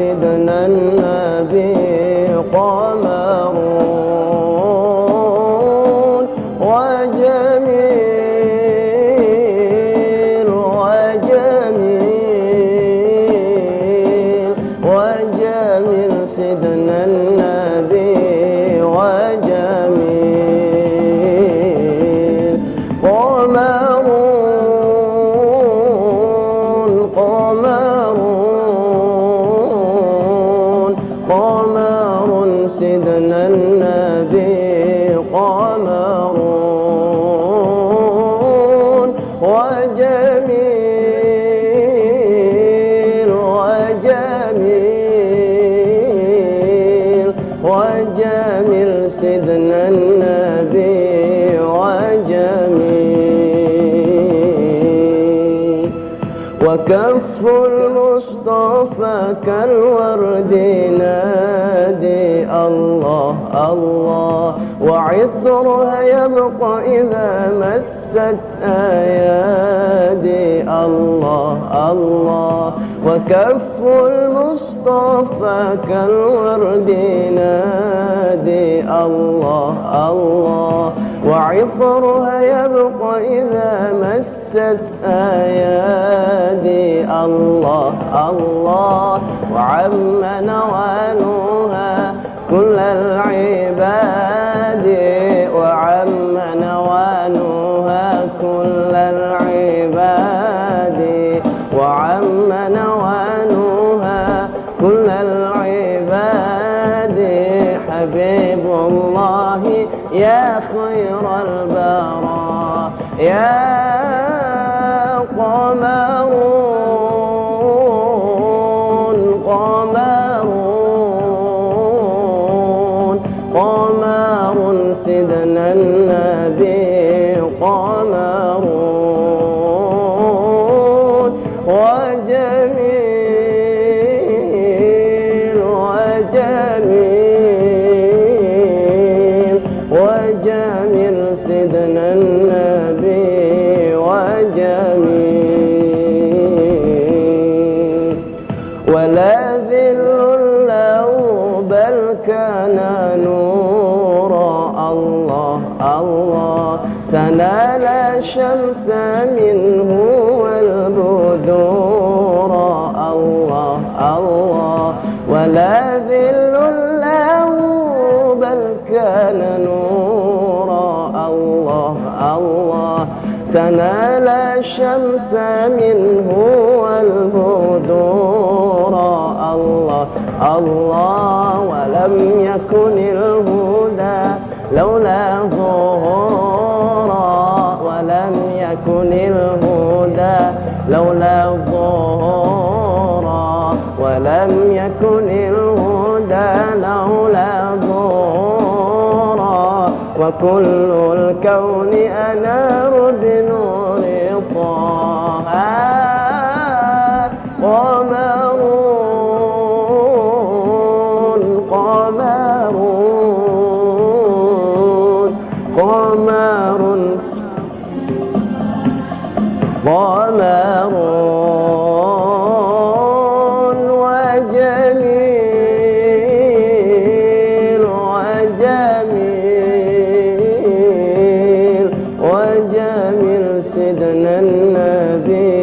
سيدنا النبي. القمر وجميل وجميل وجميل سيدنا النبي وجميل قمر قمر وكف المصطفى كالورد نادي الله الله. وعطرها يبقى إذا مست أيادي. الله الله. وكف المصطفى كالورد نادي الله الله. وعطرها يبقى إذا مست أيادي الله الله وعم نوالها كل العباد وعم نوالها كل العباد وعم نوالها كل العباد. حبيب الله يا خير البراء يا الله تنال الشمس منه والبذور. الله الله ولا ذل له بل كان نورا. الله الله تنال الشمس منه والبذور. الله الله ولم يكن الهدى لولا ظهورا ولم يكن الهدى. لولا ظهورا ولم يكن الهدى. لولا ظهورا وكل الكون أنار بنور طه. ضمار ضمار وجميل وجميل وجميل سيدنا النبي.